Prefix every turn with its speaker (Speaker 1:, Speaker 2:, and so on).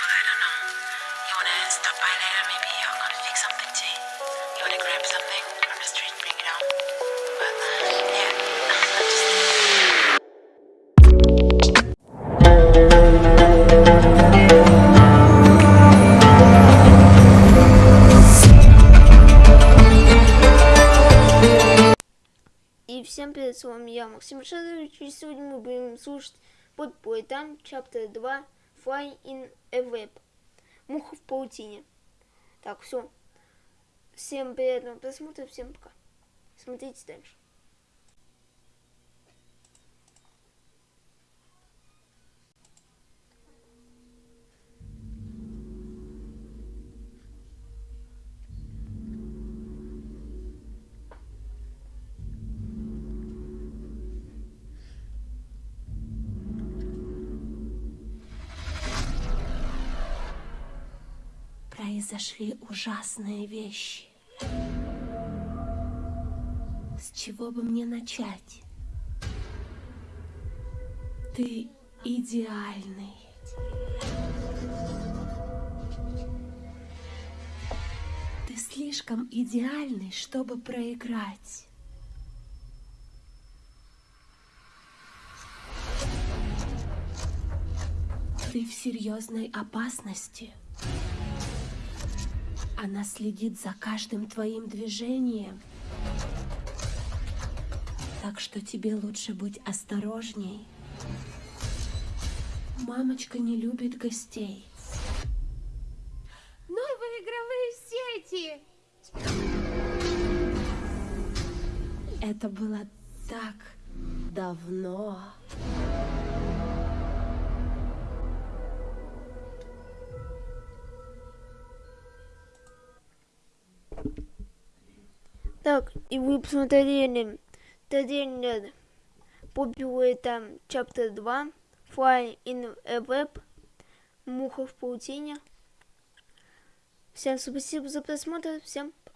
Speaker 1: you, I don't know. You wanna stop by later? Maybe I'm gonna fix something to eat. You wanna grab something from the street and bring it home? But, uh, yeah.
Speaker 2: И всем привет, с вами я, Максим Шадович, и сегодня мы будем слушать подпой там, чаптер 2, Fly in a Web. Муха в паутине. Так, все. Всем приятного просмотра, всем пока. Смотрите дальше.
Speaker 1: Произошли ужасные вещи. С чего бы мне начать? Ты идеальный. Ты слишком идеальный, чтобы проиграть. Ты в серьезной опасности. Она следит за каждым твоим движением. Так что тебе лучше быть осторожней. Мамочка не любит гостей. Новые игровые сети! Это было так давно.
Speaker 2: Так, и вы посмотрели трейлер по там Chapter 2 Fly in a Web Муха в паутине. Всем спасибо за просмотр, всем пока.